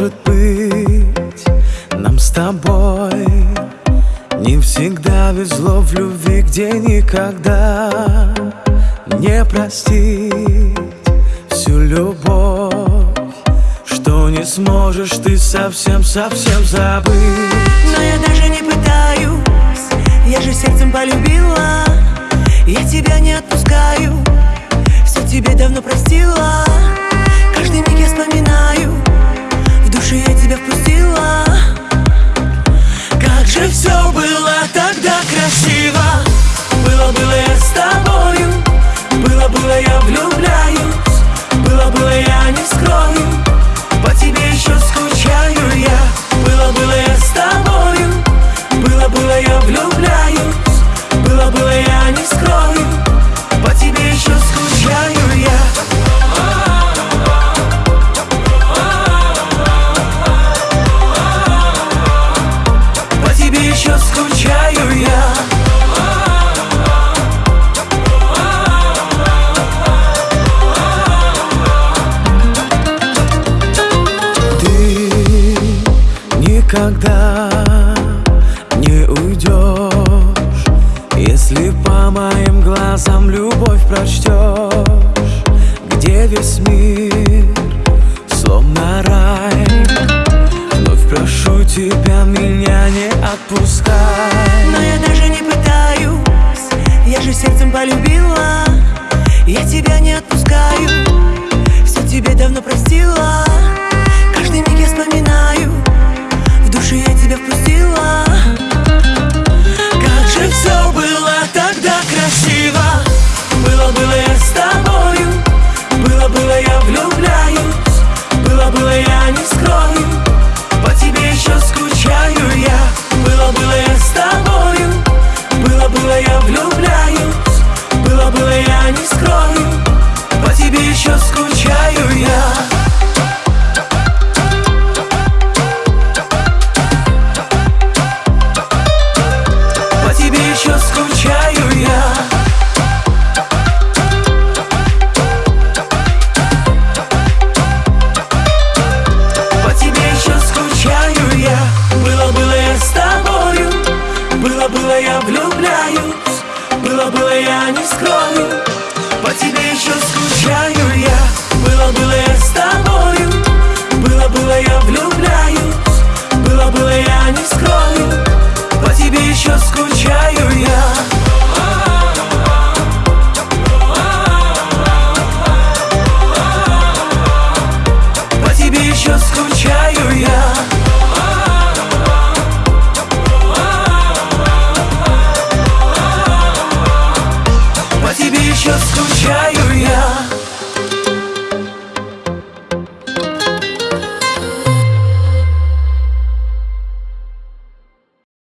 может быть нам с тобой Не всегда везло в любви, где никогда Не простить всю любовь Что не сможешь ты совсем-совсем забыть. Но я даже не пытаюсь Я же сердцем полюбила Я тебя не отпускаю Все тебе давно простила Было-было я не скрою По тебе еще скучаю я. Было-было я с тобою. Было-было я влюбляюсь. Было-было я не скрою никогда не уйдешь Если по моим глазам любовь прочтешь Где весь мир словно рай. Вновь прошу тебя, меня не отпускай. Но я даже не пытаюсь Я же сердцем полюбила но я не скрою скучаю я.